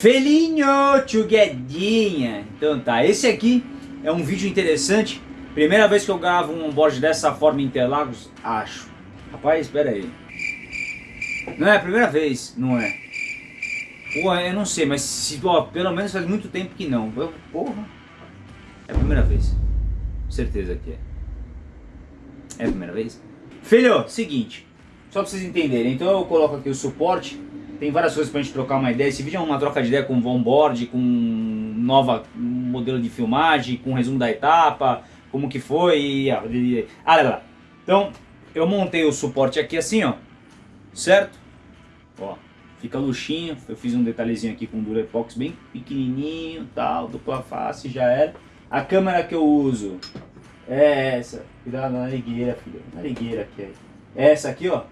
Felinho, chuguedinha. Então tá, esse aqui é um vídeo interessante. Primeira vez que eu gravo um onboard dessa forma em Interlagos, acho. Rapaz, espera aí. Não é a primeira vez, não é? Pô, eu não sei, mas se, ó, pelo menos faz muito tempo que não. Porra. É a primeira vez. Certeza que é. É a primeira vez? Filho, seguinte. Só pra vocês entenderem. Então eu coloco aqui o suporte tem várias coisas pra gente trocar uma ideia. Esse vídeo é uma troca de ideia com onboard, com nova modelo de filmagem, com resumo da etapa, como que foi e... Ah, lá, lá. Então, eu montei o suporte aqui assim, ó. Certo? Ó, fica luxinho. Eu fiz um detalhezinho aqui com Durepox bem pequenininho, tal, dupla face, já era. A câmera que eu uso é essa. Cuidado na narigueira, filho. Narigueira aqui. É. Essa aqui, ó.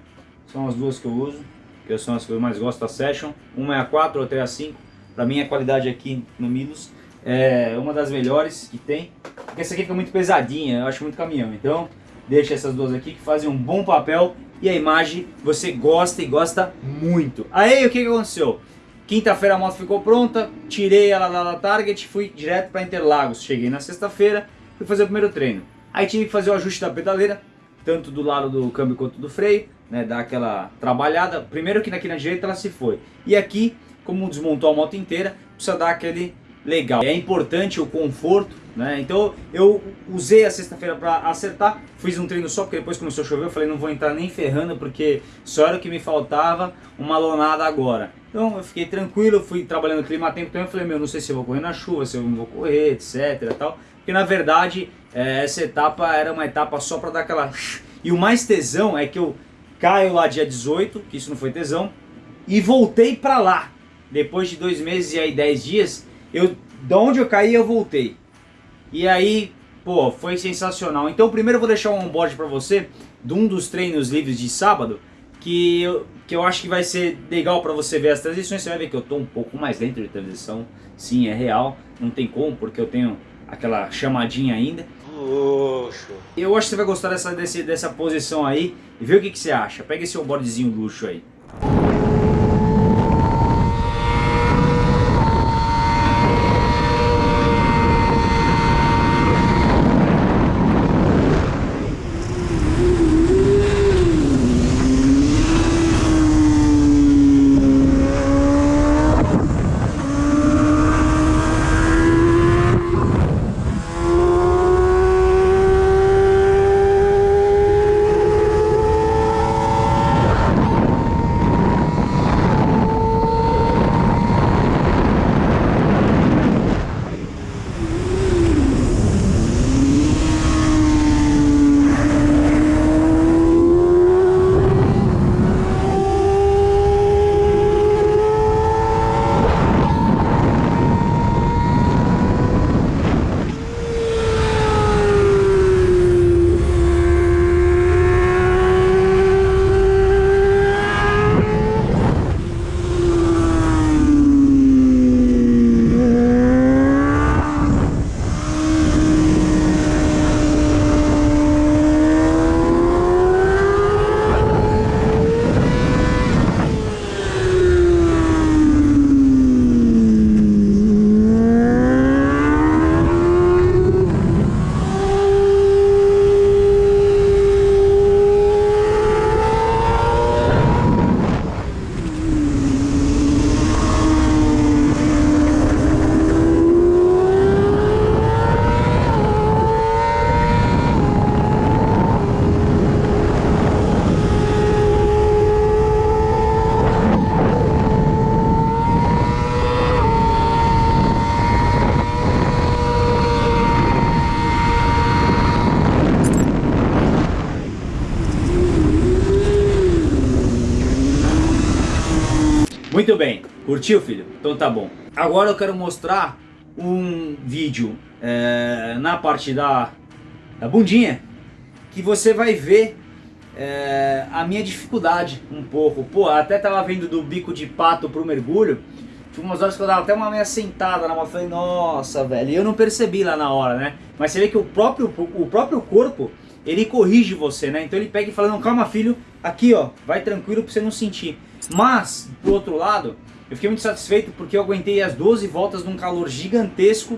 São as duas que eu uso que são as que eu mais gosto da Session. Uma é a 4, outra é a 5. Para mim a qualidade aqui no Milos é uma das melhores que tem. Porque essa aqui fica muito pesadinha, eu acho muito caminhão. Então deixa essas duas aqui que fazem um bom papel e a imagem você gosta e gosta muito. Aí o que, que aconteceu? Quinta-feira a moto ficou pronta, tirei ela lá da Target, fui direto para Interlagos. Cheguei na sexta-feira, fui fazer o primeiro treino. Aí tive que fazer o ajuste da pedaleira, tanto do lado do câmbio quanto do freio né, dar aquela trabalhada. Primeiro que aqui na direita ela se foi. E aqui, como desmontou a moto inteira, precisa dar aquele legal. É importante o conforto, né? Então eu usei a sexta-feira para acertar, fiz um treino só porque depois começou a chover, eu falei não vou entrar nem ferrando porque só era o que me faltava, uma lonada agora. Então eu fiquei tranquilo, fui trabalhando clima tempo, então eu falei, meu, não sei se eu vou correr na chuva, se eu não vou correr, etc tal. Porque na verdade, é, essa etapa era uma etapa só para dar aquela... E o mais tesão é que eu caio lá dia 18, que isso não foi tesão, e voltei pra lá. Depois de dois meses e aí dez dias, eu, da onde eu caí eu voltei. E aí, pô, foi sensacional. Então primeiro eu vou deixar um onboard pra você, de um dos treinos livres de sábado, que eu, que eu acho que vai ser legal pra você ver as transições. Você vai ver que eu tô um pouco mais dentro de transição. Sim, é real, não tem como, porque eu tenho aquela chamadinha ainda. Luxo. Eu acho que você vai gostar dessa, desse, dessa posição aí e ver o que, que você acha. Pega esse boardzinho luxo aí. Muito bem, curtiu filho? Então tá bom. Agora eu quero mostrar um vídeo é, na parte da, da bundinha que você vai ver é, a minha dificuldade um pouco. Pô, até tava vendo do bico de pato pro mergulho. Tinha umas horas que eu dava até uma meia sentada na mão. Falei, nossa, velho. E eu não percebi lá na hora, né? Mas você vê que o próprio, o próprio corpo, ele corrige você, né? Então ele pega e fala, não, calma filho, aqui ó, vai tranquilo pra você não sentir. Mas, por outro lado, Eu fiquei muito satisfeito porque eu aguentei as 12 voltas num calor gigantesco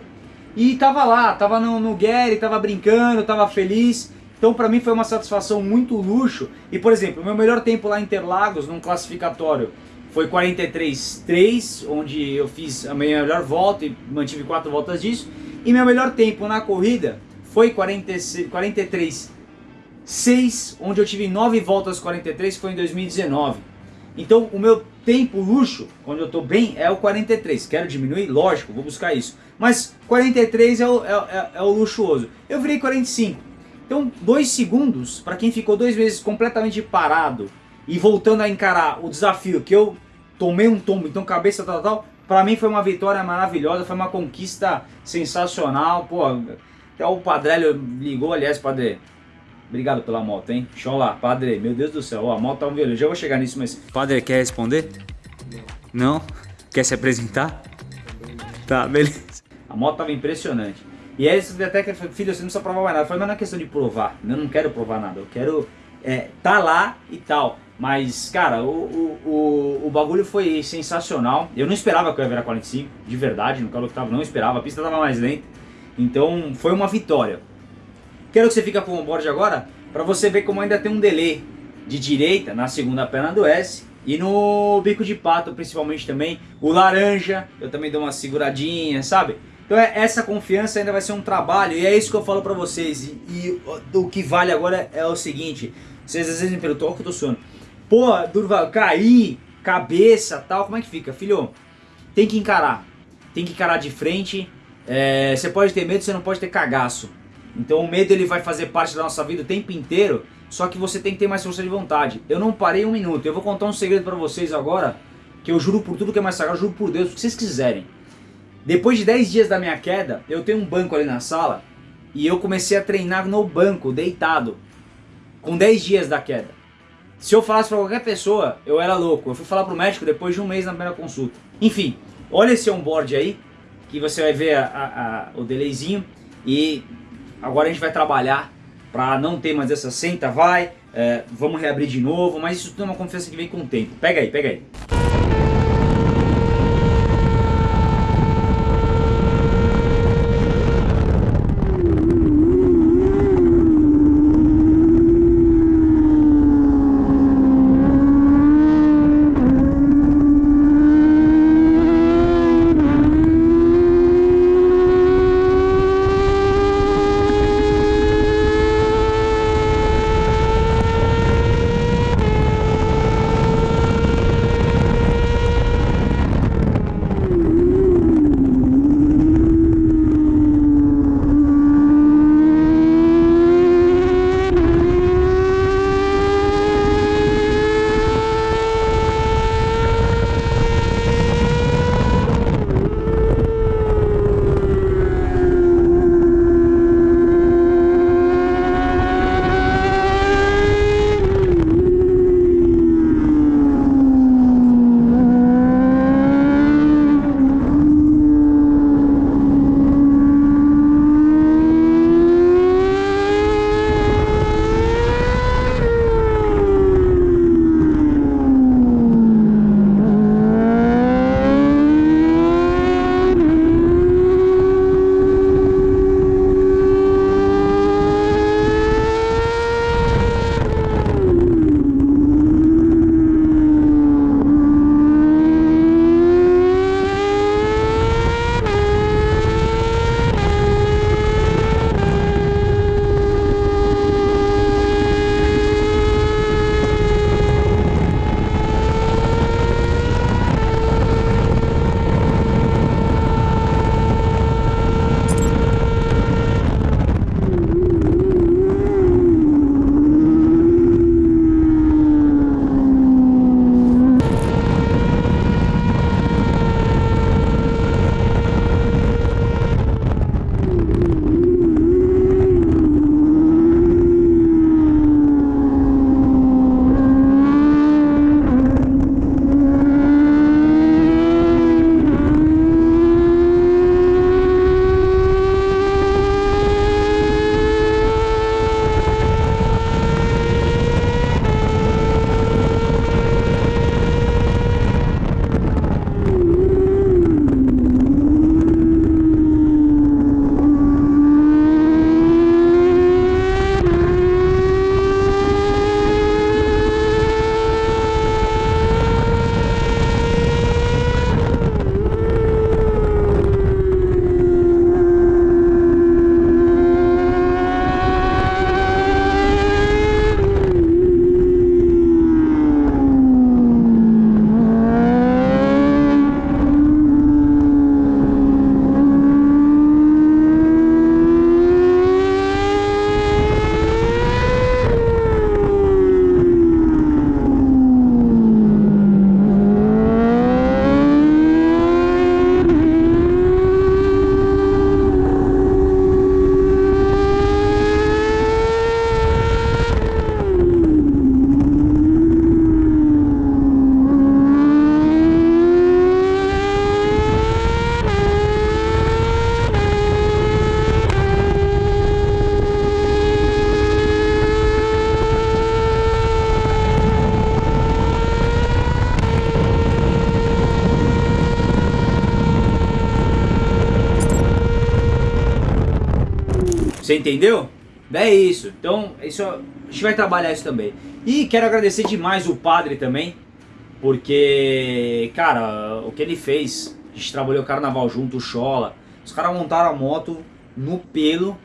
e tava lá, tava no, no Gary, tava brincando, tava feliz. Então pra mim foi uma satisfação muito luxo. E por exemplo, meu melhor tempo lá em Interlagos, num classificatório, foi 43.3, onde eu fiz a minha melhor volta e mantive quatro voltas disso. E meu melhor tempo na corrida foi 43.6, onde eu tive 9 voltas 43, foi em 2019. Então o meu tempo luxo, quando eu estou bem, é o 43. Quero diminuir? Lógico, vou buscar isso. Mas 43 é o, é, é, é o luxuoso. Eu virei 45. Então, dois segundos, para quem ficou dois meses completamente parado e voltando a encarar o desafio que eu tomei um tombo, então cabeça tal, tal, para mim foi uma vitória maravilhosa, foi uma conquista sensacional. Pô, até o Padrelho ligou, aliás, Padre, obrigado pela moto, hein? Show lá, Padre, meu Deus do céu, ó, a moto tá um violão, já vou chegar nisso, mas... Padre, quer responder? Não. Não? Quer se apresentar? Tá, beleza. A moto tava impressionante. E aí você até que filho, você não precisa provar mais nada. Eu falei, mas não é questão de provar. Eu não quero provar nada. Eu quero é, tá lá e tal. Mas, cara, o, o, o, o, bagulho foi sensacional. Eu não esperava que eu ia virar 45, de verdade, no calor que tava, não esperava. A pista tava mais lenta. Então, foi uma vitória. Quero que você fique com o board agora, para você ver como ainda tem um delay de direita na segunda perna do S. E no bico de pato, principalmente também. O laranja, eu também dou uma seguradinha, sabe? Então é, essa confiança ainda vai ser um trabalho e é isso que eu falo pra vocês. E, e o que vale agora é o seguinte, vocês às vezes me perguntam, ó que eu tô suando. Pô, Durval, cair, cabeça tal, como é que fica? Filho, tem que encarar. Tem que encarar de frente. É, você pode ter medo, você não pode ter cagaço. Então o medo ele vai fazer parte da nossa vida o tempo inteiro, só que você tem que ter mais força de vontade. Eu não parei um minuto, eu vou contar um segredo pra vocês agora, que eu juro por tudo que é mais sagrado, juro por Deus, o que vocês quiserem. Depois de 10 dias da minha queda, eu tenho um banco ali na sala e eu comecei a treinar no banco, deitado, com 10 dias da queda. Se eu falasse para qualquer pessoa, eu era louco. Eu fui falar pro médico depois de um mês na primeira consulta. Enfim, olha esse onboard aí, que você vai ver a, a, a, o delayzinho e agora a gente vai trabalhar para não ter mais essa senta, vai, é, vamos reabrir de novo, mas isso tudo é uma confiança que vem com o tempo. Pega aí, pega aí. Você entendeu? É isso. Então, isso, a gente vai trabalhar isso também. E quero agradecer demais o padre também, porque, cara, o que ele fez, a gente trabalhou carnaval junto, o Chola, os caras montaram a moto no pelo,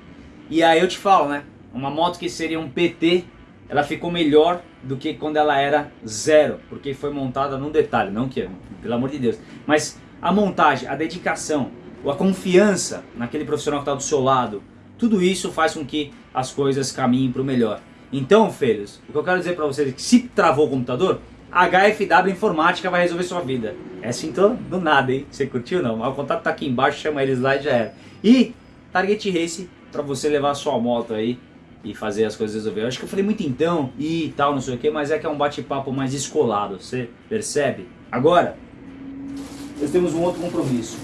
e aí eu te falo, né, uma moto que seria um PT, ela ficou melhor do que quando ela era zero, porque foi montada num detalhe, não que, pelo amor de Deus, mas a montagem, a dedicação, a confiança naquele profissional que está do seu lado, tudo isso faz com que as coisas caminhem para o melhor. Então, filhos, o que eu quero dizer para vocês é que se travou o computador, HFW Informática vai resolver sua vida. Essa entrou do nada, hein? Você curtiu não? O contato tá aqui embaixo, chama eles lá e já era. E Target Race para você levar a sua moto aí e fazer as coisas resolver. Eu acho que eu falei muito então e tal, não sei o que, mas é que é um bate-papo mais escolado, você percebe? Agora, nós temos um outro compromisso.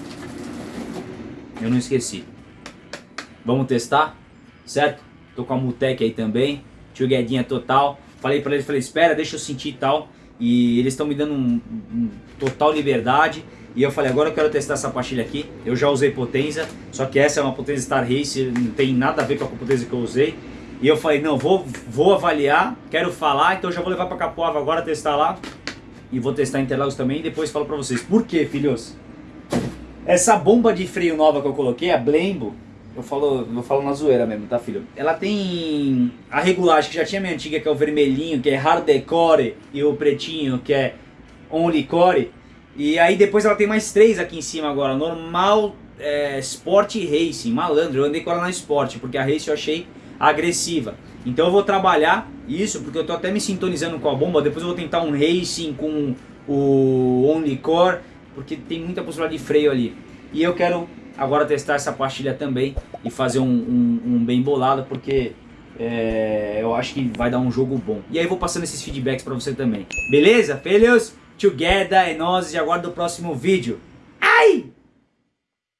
Eu não esqueci. Vamos testar, certo? Tô com a Mutec aí também, tio Guedinha total. Falei pra eles, falei, espera, deixa eu sentir e tal. E eles estão me dando um, um, total liberdade. E eu falei, agora eu quero testar essa pastilha aqui. Eu já usei Potenza, só que essa é uma Potenza Star Race, não tem nada a ver com a Potenza que eu usei. E eu falei, não, vou, vou avaliar, quero falar, então já vou levar pra Capoava agora testar lá. E vou testar Interlagos também e depois falo pra vocês. Por quê, filhos? Essa bomba de freio nova que eu coloquei, a Blembo, eu falo, eu falo na zoeira mesmo, tá filho? Ela tem a regulagem que já tinha minha antiga, que é o vermelhinho, que é hardcore, e o pretinho, que é only core. E aí depois ela tem mais três aqui em cima agora, normal, é, Sport e Racing, malandro, eu andei com ela na Sport, porque a Race eu achei agressiva. Então eu vou trabalhar isso, porque eu tô até me sintonizando com a bomba, depois eu vou tentar um Racing com o Only Core, porque tem muita possibilidade de freio ali. E eu quero agora testar essa pastilha também e fazer um, um, um bem bolado, porque é, eu acho que vai dar um jogo bom. E aí vou passando esses feedbacks pra você também. Beleza? Filhos, together, é nós e aguardo o próximo vídeo. Ai!